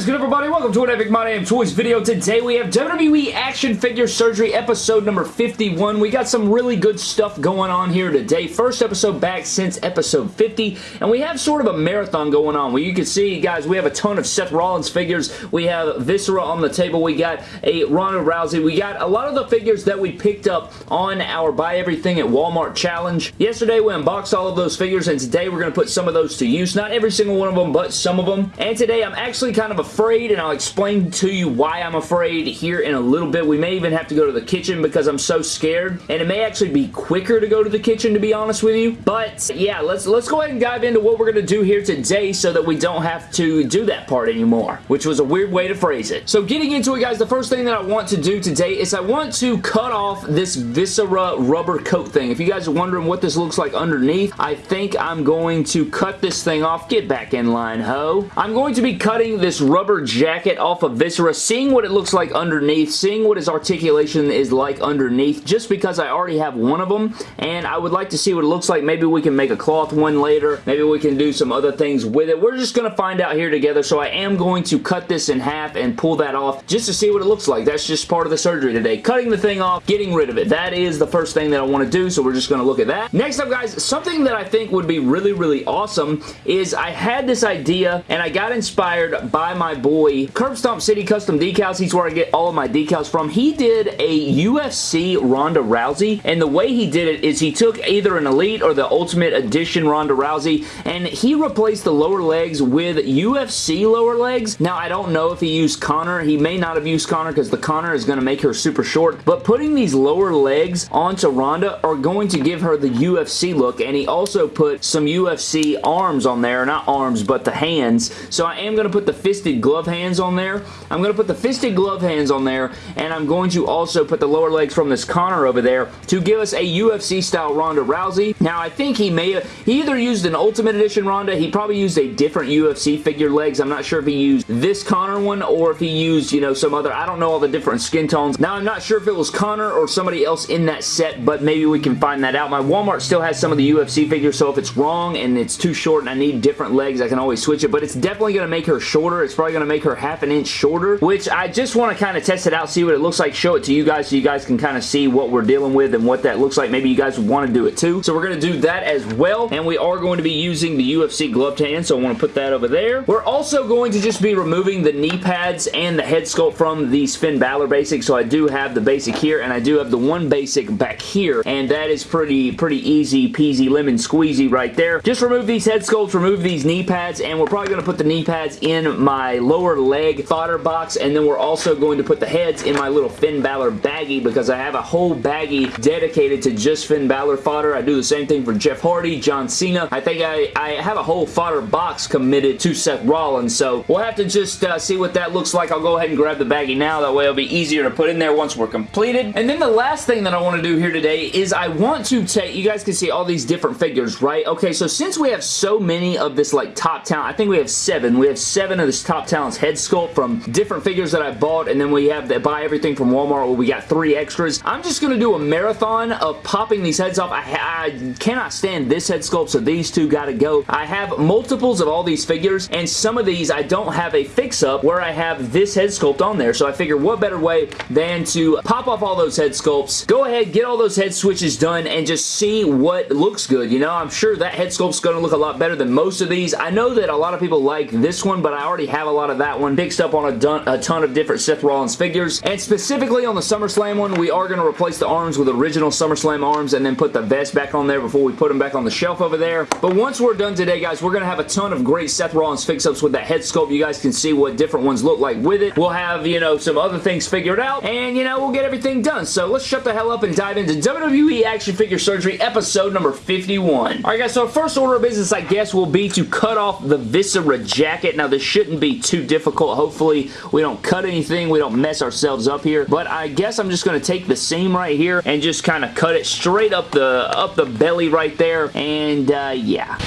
is good, everybody? Welcome to an Epic My Damn Toys video. Today we have WWE Action Figure Surgery episode number 51. We got some really good stuff going on here today. First episode back since episode 50, and we have sort of a marathon going on where you can see, guys, we have a ton of Seth Rollins figures. We have Viscera on the table. We got a Ronda Rousey. We got a lot of the figures that we picked up on our Buy Everything at Walmart challenge. Yesterday we unboxed all of those figures, and today we're going to put some of those to use. Not every single one of them, but some of them. And today I'm actually kind of afraid, and I'll explain to you why I'm afraid here in a little bit. We may even have to go to the kitchen because I'm so scared, and it may actually be quicker to go to the kitchen, to be honest with you. But, yeah, let's, let's go ahead and dive into what we're going to do here today so that we don't have to do that part anymore, which was a weird way to phrase it. So, getting into it, guys, the first thing that I want to do today is I want to cut off this Viscera rubber coat thing. If you guys are wondering what this looks like underneath, I think I'm going to cut this thing off. Get back in line, ho. I'm going to be cutting this rubber jacket off of Viscera, seeing what it looks like underneath, seeing what his articulation is like underneath, just because I already have one of them, and I would like to see what it looks like. Maybe we can make a cloth one later. Maybe we can do some other things with it. We're just going to find out here together, so I am going to cut this in half and pull that off just to see what it looks like. That's just part of the surgery today. Cutting the thing off, getting rid of it. That is the first thing that I want to do, so we're just going to look at that. Next up, guys, something that I think would be really, really awesome is I had this idea, and I got inspired by my boy, Curb Stomp City Custom Decals. He's where I get all of my decals from. He did a UFC Ronda Rousey, and the way he did it is he took either an Elite or the Ultimate Edition Ronda Rousey, and he replaced the lower legs with UFC lower legs. Now, I don't know if he used Conor. He may not have used Conor because the Conor is going to make her super short, but putting these lower legs onto Ronda are going to give her the UFC look, and he also put some UFC arms on there. Not arms, but the hands. So I am going to put the fisted glove hands on there. I'm going to put the fisted glove hands on there, and I'm going to also put the lower legs from this Conor over there to give us a UFC-style Ronda Rousey. Now, I think he may have, he either used an Ultimate Edition Ronda, he probably used a different UFC figure legs. I'm not sure if he used this Conor one or if he used, you know, some other, I don't know all the different skin tones. Now, I'm not sure if it was Conor or somebody else in that set, but maybe we can find that out. My Walmart still has some of the UFC figures, so if it's wrong and it's too short and I need different legs, I can always switch it, but it's definitely going to make her shorter. Probably going to make her half an inch shorter, which I just want to kind of test it out, see what it looks like, show it to you guys so you guys can kind of see what we're dealing with and what that looks like. Maybe you guys want to do it too. So we're going to do that as well, and we are going to be using the UFC gloved hand, so I want to put that over there. We're also going to just be removing the knee pads and the head sculpt from these Finn Balor basics, so I do have the basic here, and I do have the one basic back here, and that is pretty, pretty easy peasy lemon squeezy right there. Just remove these head sculpts, remove these knee pads, and we're probably going to put the knee pads in my lower leg fodder box, and then we're also going to put the heads in my little Finn Balor baggie because I have a whole baggie dedicated to just Finn Balor fodder. I do the same thing for Jeff Hardy, John Cena. I think I, I have a whole fodder box committed to Seth Rollins, so we'll have to just uh, see what that looks like. I'll go ahead and grab the baggie now. That way it'll be easier to put in there once we're completed. And then the last thing that I want to do here today is I want to take, you guys can see all these different figures, right? Okay, so since we have so many of this like top talent, I think we have seven. We have seven of this top talent's head sculpt from different figures that I bought, and then we have that buy everything from Walmart where we got three extras. I'm just going to do a marathon of popping these heads off. I, I cannot stand this head sculpt, so these two got to go. I have multiples of all these figures, and some of these I don't have a fix-up where I have this head sculpt on there, so I figure what better way than to pop off all those head sculpts, go ahead, get all those head switches done, and just see what looks good. You know, I'm sure that head sculpt's going to look a lot better than most of these. I know that a lot of people like this one, but I already have a lot of that one fixed up on a, ton, a ton of different Seth Rollins figures, and specifically on the SummerSlam one, we are going to replace the arms with original SummerSlam arms and then put the vest back on there before we put them back on the shelf over there. But once we're done today, guys, we're going to have a ton of great Seth Rollins fix-ups with that head sculpt. You guys can see what different ones look like with it. We'll have, you know, some other things figured out, and, you know, we'll get everything done. So let's shut the hell up and dive into WWE Action Figure Surgery episode number 51. Alright guys, so first order of business I guess will be to cut off the Viscera jacket. Now this shouldn't be too difficult. Hopefully we don't cut anything, we don't mess ourselves up here, but I guess I'm just going to take the seam right here and just kind of cut it straight up the, up the belly right there, and uh, yeah.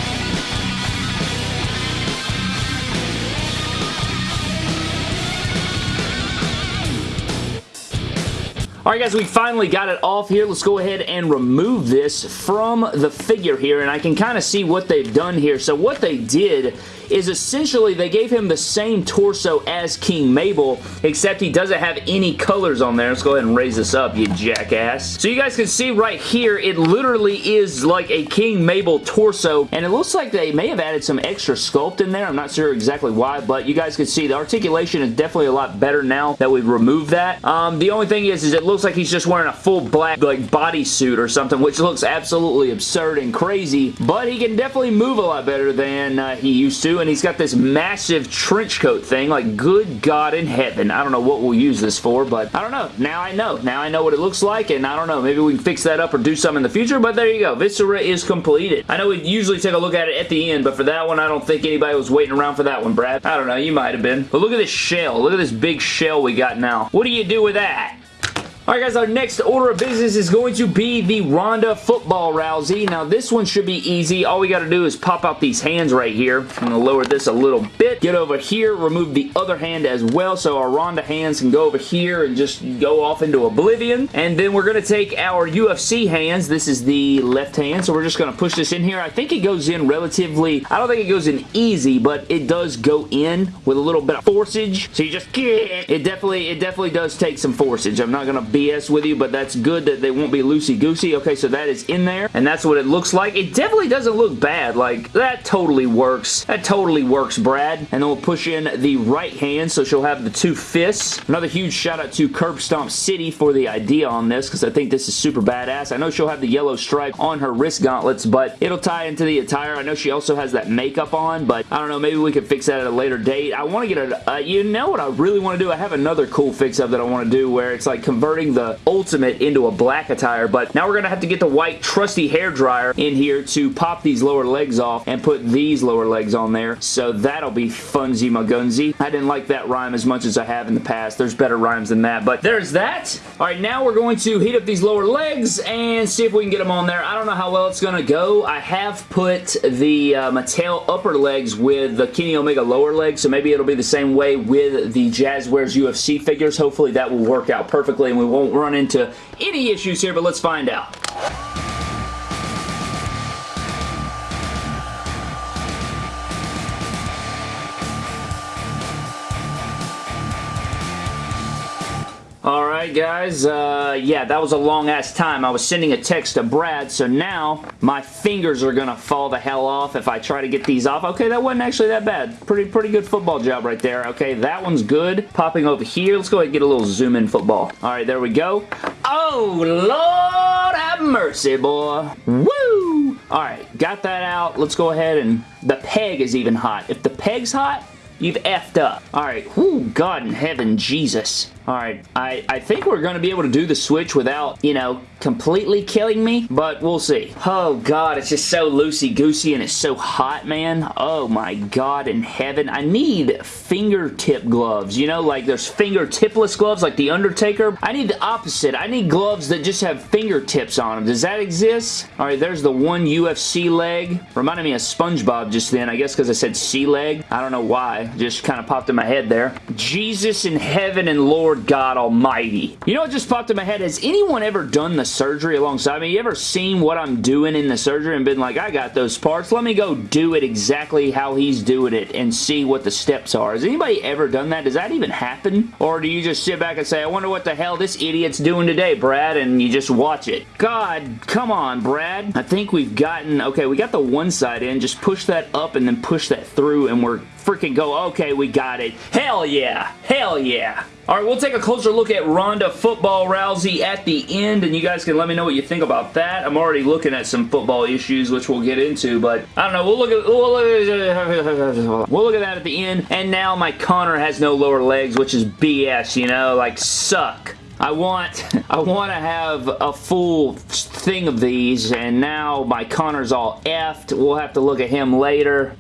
Alright guys, we finally got it off here. Let's go ahead and remove this from the figure here, and I can kind of see what they've done here. So what they did is essentially they gave him the same torso as King Mabel, except he doesn't have any colors on there. Let's go ahead and raise this up, you jackass. So you guys can see right here, it literally is like a King Mabel torso, and it looks like they may have added some extra sculpt in there. I'm not sure exactly why, but you guys can see the articulation is definitely a lot better now that we've removed that. Um, the only thing is, is it looks like he's just wearing a full black like bodysuit or something, which looks absolutely absurd and crazy, but he can definitely move a lot better than uh, he used to, and he's got this massive trench coat thing, like good God in heaven. I don't know what we'll use this for, but I don't know. Now I know. Now I know what it looks like, and I don't know. Maybe we can fix that up or do something in the future, but there you go. Viscera is completed. I know we usually take a look at it at the end, but for that one, I don't think anybody was waiting around for that one, Brad. I don't know. You might have been. But look at this shell. Look at this big shell we got now. What do you do with that? Alright guys, our next order of business is going to be the Ronda Football Rousey. Now this one should be easy. All we got to do is pop out these hands right here. I'm going to lower this a little bit. Get over here, remove the other hand as well so our Ronda hands can go over here and just go off into oblivion. And then we're going to take our UFC hands. This is the left hand, so we're just going to push this in here. I think it goes in relatively, I don't think it goes in easy, but it does go in with a little bit of forceage. So you just, it definitely, it definitely does take some forceage. I'm not going to BS with you, but that's good that they won't be loosey-goosey. Okay, so that is in there, and that's what it looks like. It definitely doesn't look bad. Like, that totally works. That totally works, Brad. And then we'll push in the right hand, so she'll have the two fists. Another huge shout out to Curb Stomp City for the idea on this, because I think this is super badass. I know she'll have the yellow stripe on her wrist gauntlets, but it'll tie into the attire. I know she also has that makeup on, but I don't know, maybe we could fix that at a later date. I want to get a, uh, you know what I really want to do? I have another cool fix-up that I want to do where it's like converting the Ultimate into a black attire, but now we're going to have to get the white trusty hair dryer in here to pop these lower legs off and put these lower legs on there, so that'll be funzy magunzy. I didn't like that rhyme as much as I have in the past. There's better rhymes than that, but there's that. All right, now we're going to heat up these lower legs and see if we can get them on there. I don't know how well it's going to go. I have put the uh, Mattel upper legs with the Kenny Omega lower legs, so maybe it'll be the same way with the Jazwares UFC figures. Hopefully that will work out perfectly and we won't run into any issues here, but let's find out. Alright guys, uh, yeah, that was a long ass time. I was sending a text to Brad, so now my fingers are gonna fall the hell off if I try to get these off. Okay, that wasn't actually that bad. Pretty, pretty good football job right there. Okay, that one's good. Popping over here. Let's go ahead and get a little zoom in football. Alright, there we go. Oh, Lord have mercy, boy. Woo! Alright, got that out. Let's go ahead and... The peg is even hot. If the peg's hot, you've effed up. Alright, whoo, God in heaven, Jesus. Alright, I, I think we're going to be able to do the switch without, you know, completely killing me, but we'll see. Oh god, it's just so loosey-goosey and it's so hot, man. Oh my god in heaven. I need fingertip gloves, you know, like there's fingertipless gloves like The Undertaker. I need the opposite. I need gloves that just have fingertips on them. Does that exist? Alright, there's the one UFC leg. Reminded me of SpongeBob just then, I guess because I said sea leg. I don't know why. Just kind of popped in my head there. Jesus in heaven and Lord Lord God Almighty. You know what just popped in my head? Has anyone ever done the surgery alongside me? You ever seen what I'm doing in the surgery and been like, I got those parts. Let me go do it exactly how he's doing it and see what the steps are. Has anybody ever done that? Does that even happen? Or do you just sit back and say, I wonder what the hell this idiot's doing today, Brad, and you just watch it? God, come on, Brad. I think we've gotten, okay, we got the one side in. Just push that up and then push that through and we're freaking go, okay, we got it. Hell yeah. Hell yeah. Alright, we'll take a closer look at Ronda Football Rousey at the end, and you guys can let me know what you think about that. I'm already looking at some football issues, which we'll get into, but I don't know. We'll look at we'll look at, we'll look at that at the end. And now my Conor has no lower legs, which is BS, you know? Like, suck. I want I want to have a full thing of these, and now my Conor's all effed. We'll have to look at him later.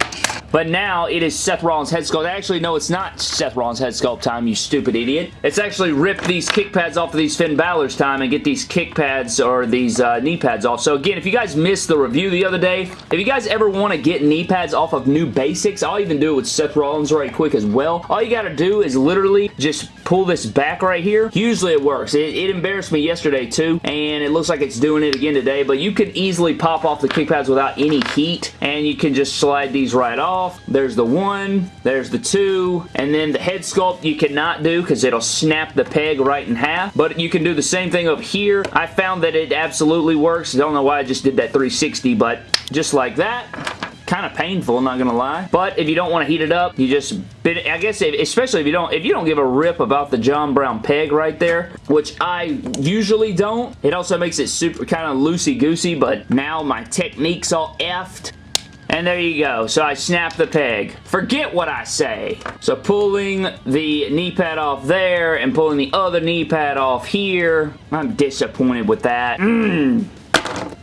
But now it is Seth Rollins head sculpt. Actually, no, it's not Seth Rollins head sculpt time, you stupid idiot. It's actually rip these kick pads off of these Finn Balor's time and get these kick pads or these uh, knee pads off. So again, if you guys missed the review the other day, if you guys ever want to get knee pads off of new basics, I'll even do it with Seth Rollins right quick as well. All you got to do is literally just pull this back right here, usually it works. It, it embarrassed me yesterday too, and it looks like it's doing it again today, but you can easily pop off the kick pads without any heat, and you can just slide these right off. There's the one, there's the two, and then the head sculpt you cannot do because it'll snap the peg right in half, but you can do the same thing up here. I found that it absolutely works. I don't know why I just did that 360, but just like that kind of painful, not gonna lie. But if you don't want to heat it up, you just bit I guess if, especially if you don't if you don't give a rip about the John Brown peg right there, which I usually don't. It also makes it super kind of loosey-goosey, but now my technique's all effed. And there you go. So I snap the peg. Forget what I say. So pulling the knee pad off there and pulling the other knee pad off here. I'm disappointed with that. Mmm.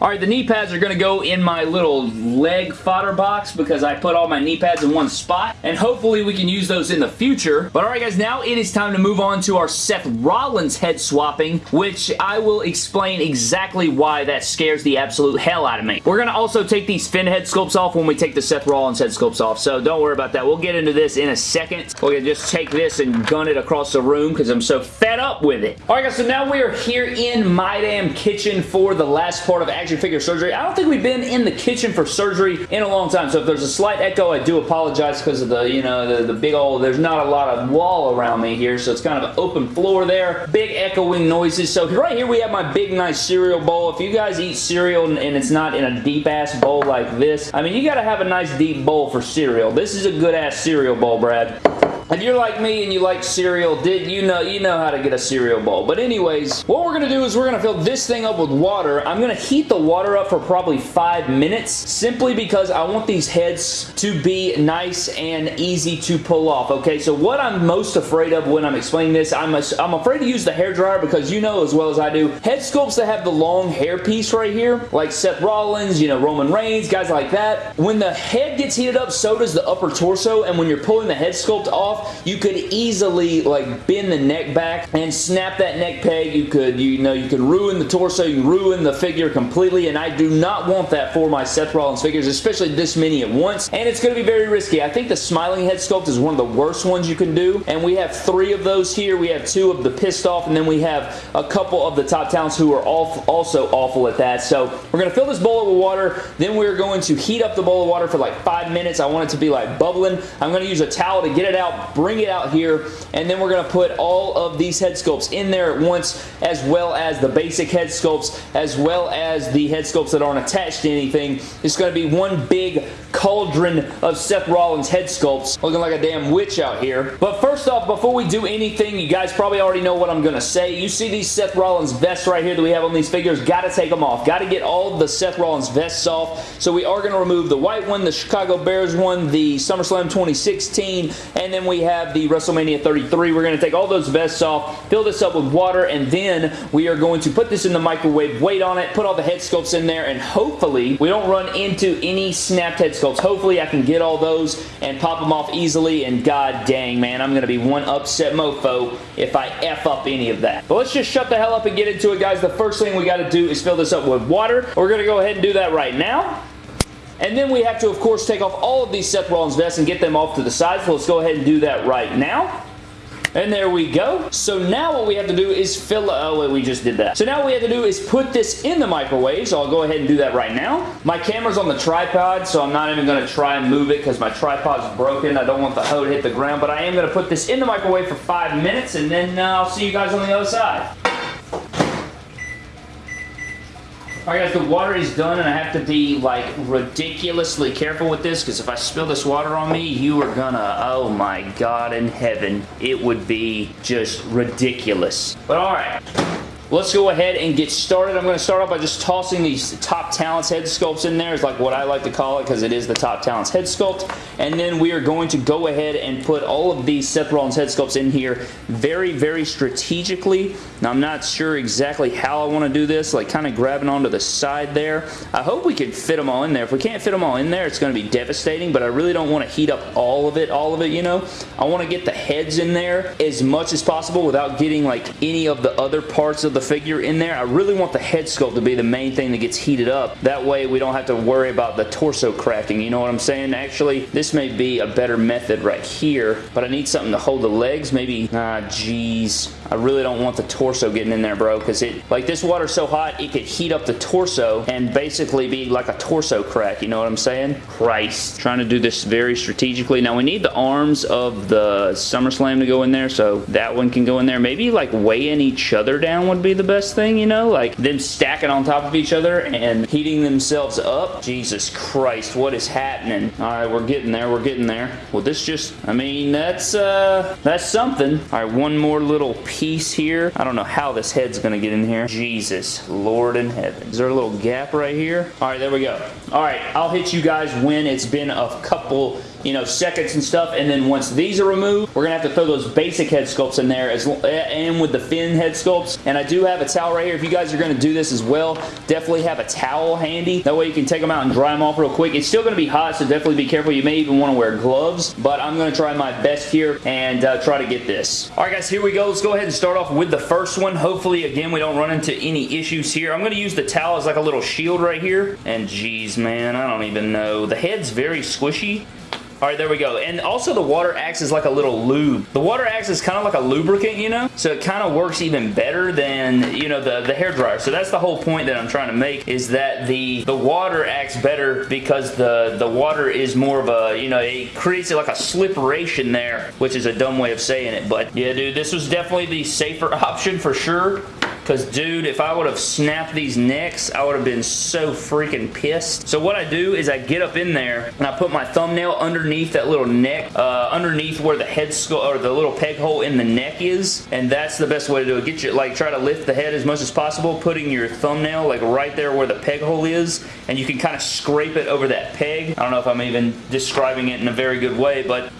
Alright, the knee pads are going to go in my little leg fodder box because I put all my knee pads in one spot, and hopefully we can use those in the future. But alright guys, now it is time to move on to our Seth Rollins head swapping, which I will explain exactly why that scares the absolute hell out of me. We're going to also take these Finn head sculpts off when we take the Seth Rollins head sculpts off, so don't worry about that. We'll get into this in a second. We're going to just take this and gun it across the room because I'm so fed up with it. Alright guys, so now we are here in my damn kitchen for the last part of action action figure surgery. I don't think we've been in the kitchen for surgery in a long time, so if there's a slight echo, I do apologize because of the, you know, the, the big old, there's not a lot of wall around me here, so it's kind of an open floor there. Big echoing noises. So right here we have my big, nice cereal bowl. If you guys eat cereal and it's not in a deep-ass bowl like this, I mean, you gotta have a nice deep bowl for cereal. This is a good-ass cereal bowl, Brad. If you're like me and you like cereal, did you know you know how to get a cereal bowl. But anyways, what we're going to do is we're going to fill this thing up with water. I'm going to heat the water up for probably five minutes simply because I want these heads to be nice and easy to pull off. Okay, so what I'm most afraid of when I'm explaining this, I'm, a, I'm afraid to use the hair dryer because you know as well as I do, head sculpts that have the long hair piece right here, like Seth Rollins, you know, Roman Reigns, guys like that, when the head gets heated up, so does the upper torso, and when you're pulling the head sculpt off, you could easily like bend the neck back and snap that neck peg. You could, you know, you could ruin the torso, you ruin the figure completely, and I do not want that for my Seth Rollins figures, especially this many at once, and it's going to be very risky. I think the smiling head sculpt is one of the worst ones you can do, and we have three of those here. We have two of the pissed off, and then we have a couple of the top talents who are also awful at that. So we're going to fill this bowl with water, then we're going to heat up the bowl of water for like five minutes. I want it to be like bubbling. I'm going to use a towel to get it out, bring it out here, and then we're going to put all of these head sculpts in there at once, as well as the basic head sculpts, as well as the head sculpts that aren't attached to anything. It's going to be one big cauldron of Seth Rollins head sculpts, looking like a damn witch out here. But first off, before we do anything, you guys probably already know what I'm going to say. You see these Seth Rollins vests right here that we have on these figures, got to take them off. Got to get all the Seth Rollins vests off. So we are going to remove the white one, the Chicago Bears one, the SummerSlam 2016, and then we have the WrestleMania 33. We're going to take all those vests off, fill this up with water, and then we are going to put this in the microwave, wait on it, put all the head sculpts in there, and hopefully we don't run into any snapped head sculpts. Hopefully I can get all those and pop them off easily, and god dang, man, I'm going to be one upset mofo if I F up any of that. But let's just shut the hell up and get into it, guys. The first thing we got to do is fill this up with water. We're going to go ahead and do that right now. And then we have to, of course, take off all of these Seth Rollins vests and get them off to the side. So let's go ahead and do that right now. And there we go. So now what we have to do is fill... Oh, wait, we just did that. So now what we have to do is put this in the microwave. So I'll go ahead and do that right now. My camera's on the tripod, so I'm not even going to try and move it because my tripod's broken. I don't want the hoe to hit the ground, but I am going to put this in the microwave for five minutes, and then uh, I'll see you guys on the other side. Alright guys, the water is done and I have to be like ridiculously careful with this because if I spill this water on me, you are gonna, oh my god in heaven, it would be just ridiculous. But alright. Let's go ahead and get started. I'm going to start off by just tossing these Top Talents head sculpts in there. Is like what I like to call it because it is the Top Talents head sculpt. And then we are going to go ahead and put all of these Seth Rollins head sculpts in here very, very strategically. Now, I'm not sure exactly how I want to do this, like kind of grabbing onto the side there. I hope we can fit them all in there. If we can't fit them all in there, it's going to be devastating, but I really don't want to heat up all of it, all of it, you know. I want to get the heads in there as much as possible without getting like any of the other parts of the the figure in there. I really want the head sculpt to be the main thing that gets heated up. That way we don't have to worry about the torso cracking. You know what I'm saying? Actually, this may be a better method right here, but I need something to hold the legs. Maybe, ah, jeez. I really don't want the torso getting in there, bro, because it, like this water's so hot, it could heat up the torso and basically be like a torso crack, you know what I'm saying? Christ. Trying to do this very strategically. Now, we need the arms of the SummerSlam to go in there, so that one can go in there. Maybe, like, weighing each other down would be the best thing, you know? Like, them stacking on top of each other and heating themselves up. Jesus Christ, what is happening? All right, we're getting there. We're getting there. Well, this just, I mean, that's, uh, that's something. All right, one more little piece piece here. I don't know how this head's going to get in here. Jesus, Lord in heaven. Is there a little gap right here? All right, there we go. All right, I'll hit you guys when it's been a couple you know, seconds and stuff. And then once these are removed, we're going to have to throw those basic head sculpts in there as and with the Finn head sculpts. And I do have a towel right here. If you guys are going to do this as well, definitely have a towel handy. That way you can take them out and dry them off real quick. It's still going to be hot, so definitely be careful. You may even want to wear gloves, but I'm going to try my best here and uh, try to get this. All right, guys, here we go. Let's go ahead and start off with the first one. Hopefully, again, we don't run into any issues here. I'm going to use the towel as like a little shield right here. And geez, man, I don't even know. The head's very squishy. All right, there we go. And also the water acts as like a little lube. The water acts as kind of like a lubricant, you know? So it kind of works even better than, you know, the, the hair dryer. So that's the whole point that I'm trying to make is that the, the water acts better because the, the water is more of a, you know, it creates like a slipperation there, which is a dumb way of saying it. But yeah, dude, this was definitely the safer option for sure. Because, dude, if I would have snapped these necks, I would have been so freaking pissed. So what I do is I get up in there and I put my thumbnail underneath that little neck, uh, underneath where the head skull or the little peg hole in the neck is. And that's the best way to do it. Get your, like, try to lift the head as much as possible, putting your thumbnail, like, right there where the peg hole is. And you can kind of scrape it over that peg. I don't know if I'm even describing it in a very good way, but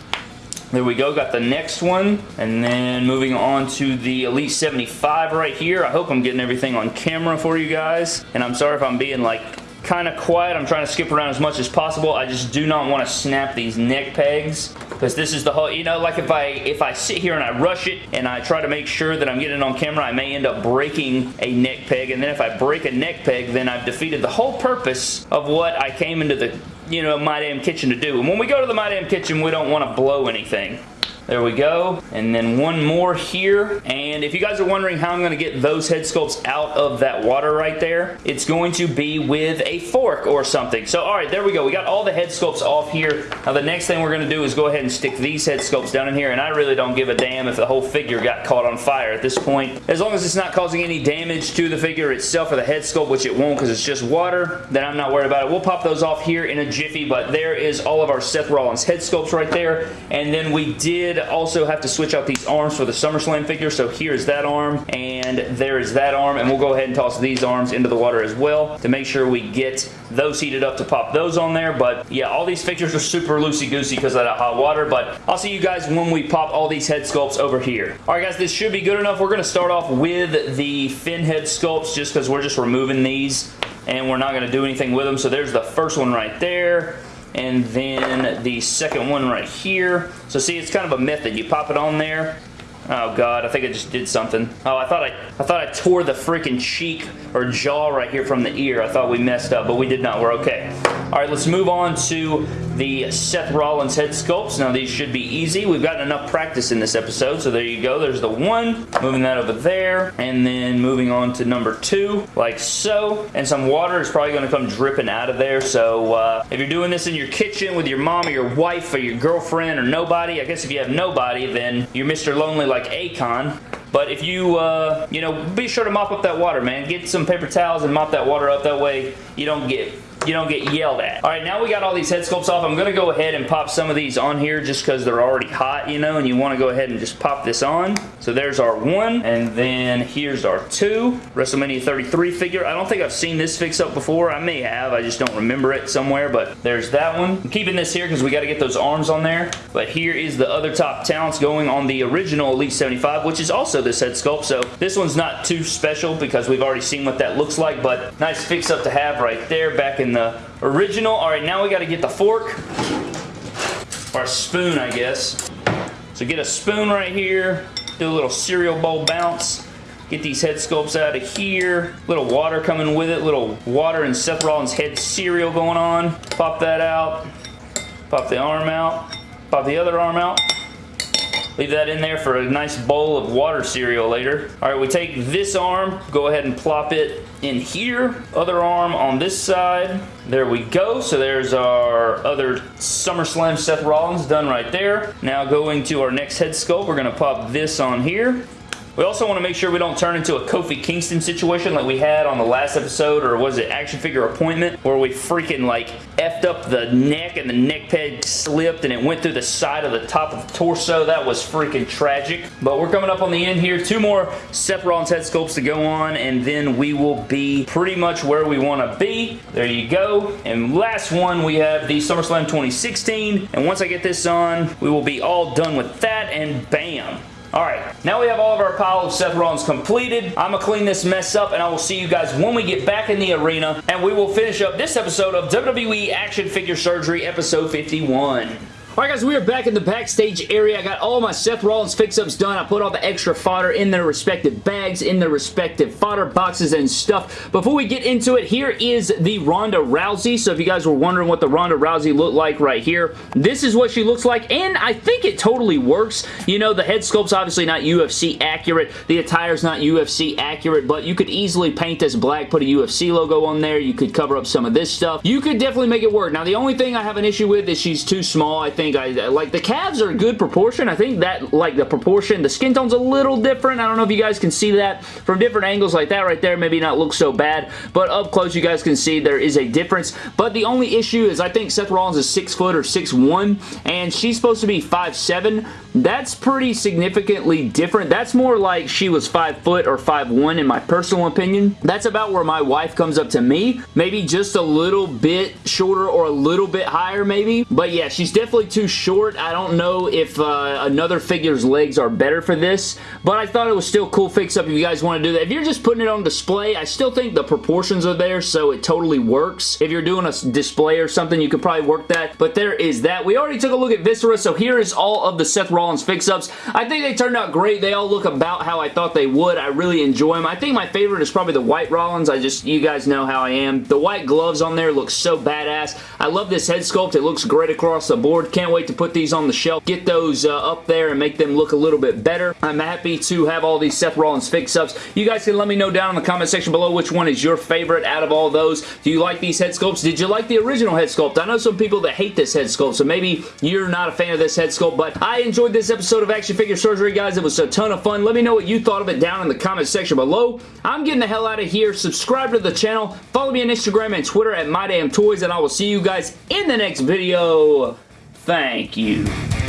there we go, got the next one. And then moving on to the Elite 75 right here. I hope I'm getting everything on camera for you guys. And I'm sorry if I'm being like kind of quiet. I'm trying to skip around as much as possible. I just do not want to snap these neck pegs because this is the whole, you know, like if I if I sit here and I rush it and I try to make sure that I'm getting it on camera, I may end up breaking a neck peg. And then if I break a neck peg, then I've defeated the whole purpose of what I came into the you know, My Damn Kitchen to do. And when we go to the My Damn Kitchen, we don't want to blow anything. There we go. And then one more here. And if you guys are wondering how I'm going to get those head sculpts out of that water right there, it's going to be with a fork or something. So, all right, there we go. We got all the head sculpts off here. Now, the next thing we're going to do is go ahead and stick these head sculpts down in here. And I really don't give a damn if the whole figure got caught on fire at this point. As long as it's not causing any damage to the figure itself or the head sculpt, which it won't because it's just water, then I'm not worried about it. We'll pop those off here in a jiffy, but there is all of our Seth Rollins head sculpts right there. And then we did also have to switch out these arms for the SummerSlam figure. So here's that arm and there is that arm. And we'll go ahead and toss these arms into the water as well to make sure we get those heated up to pop those on there. But yeah, all these figures are super loosey-goosey because of that hot water. But I'll see you guys when we pop all these head sculpts over here. All right, guys, this should be good enough. We're going to start off with the Finn head sculpts just because we're just removing these and we're not going to do anything with them. So there's the first one right there and then the second one right here. So see, it's kind of a method. You pop it on there, Oh god, I think I just did something. Oh, I thought I I thought I tore the freaking cheek or jaw right here from the ear. I thought we messed up, but we did not. We're okay. All right, let's move on to the Seth Rollins head sculpts. Now, these should be easy. We've gotten enough practice in this episode, so there you go. There's the one. Moving that over there, and then moving on to number two, like so. And some water is probably going to come dripping out of there, so uh, if you're doing this in your kitchen with your mom or your wife or your girlfriend or nobody, I guess if you have nobody, then you're Mr. Lonely like Akon. But if you, uh, you know, be sure to mop up that water, man. Get some paper towels and mop that water up. That way you don't get you don't get yelled at. All right, now we got all these head sculpts off. I'm going to go ahead and pop some of these on here just because they're already hot, you know, and you want to go ahead and just pop this on. So there's our one, and then here's our two. WrestleMania 33 figure. I don't think I've seen this fix up before. I may have. I just don't remember it somewhere, but there's that one. I'm keeping this here because we got to get those arms on there. But here is the other top talents going on the original Elite 75, which is also this head sculpt. So this one's not too special because we've already seen what that looks like, but nice fix up to have right there back in the original. All right, now we got to get the fork or spoon, I guess. So get a spoon right here, do a little cereal bowl bounce, Get these head sculpts out of here. Little water coming with it. Little water and Seth Rollins head cereal going on. Pop that out. Pop the arm out. Pop the other arm out. Leave that in there for a nice bowl of water cereal later. All right, we take this arm, go ahead and plop it in here. Other arm on this side. There we go. So there's our other SummerSlam Seth Rollins done right there. Now going to our next head sculpt, we're to pop this on here. We also want to make sure we don't turn into a Kofi Kingston situation like we had on the last episode, or was it action figure appointment, where we freaking like effed up the neck and the neck peg slipped and it went through the side of the top of the torso. That was freaking tragic. But we're coming up on the end here. Two more Seth Rollins head sculpts to go on, and then we will be pretty much where we want to be. There you go. And last one, we have the SummerSlam 2016. And once I get this on, we will be all done with that, and bam. Alright, now we have all of our pile of Seth Rollins completed. I'm going to clean this mess up and I will see you guys when we get back in the arena and we will finish up this episode of WWE Action Figure Surgery episode 51. Alright guys, we are back in the backstage area. I got all my Seth Rollins fix-ups done. I put all the extra fodder in their respective bags, in their respective fodder boxes and stuff. Before we get into it, here is the Ronda Rousey. So if you guys were wondering what the Ronda Rousey looked like right here, this is what she looks like, and I think it totally works. You know, the head sculpt's obviously not UFC accurate. The attire's not UFC accurate, but you could easily paint this black, put a UFC logo on there. You could cover up some of this stuff. You could definitely make it work. Now, the only thing I have an issue with is she's too small. I think I like the calves are a good proportion. I think that like the proportion, the skin tone's a little different. I don't know if you guys can see that from different angles like that right there. Maybe not look so bad, but up close you guys can see there is a difference. But the only issue is I think Seth Rollins is 6 foot or 6'1", and she's supposed to be 5'7". That's pretty significantly different. That's more like she was 5 foot or 5'1", in my personal opinion. That's about where my wife comes up to me. Maybe just a little bit shorter or a little bit higher maybe. But yeah, she's definitely too short. I don't know if uh, another figure's legs are better for this, but I thought it was still cool fix-up if you guys want to do that. If you're just putting it on display, I still think the proportions are there, so it totally works. If you're doing a display or something, you could probably work that, but there is that. We already took a look at Viscera, so here is all of the Seth Rollins fix-ups. I think they turned out great. They all look about how I thought they would. I really enjoy them. I think my favorite is probably the white Rollins. I just, you guys know how I am. The white gloves on there look so badass. I love this head sculpt. It looks great across the board. Can't wait to put these on the shelf, get those uh, up there and make them look a little bit better. I'm happy to have all these Seth Rollins fix-ups. You guys can let me know down in the comment section below which one is your favorite out of all those. Do you like these head sculpts? Did you like the original head sculpt? I know some people that hate this head sculpt, so maybe you're not a fan of this head sculpt, but I enjoyed this episode of Action Figure Surgery, guys. It was a ton of fun. Let me know what you thought of it down in the comment section below. I'm getting the hell out of here. Subscribe to the channel. Follow me on Instagram and Twitter at MyDamnToys, and I will see you guys in the next video. Thank you.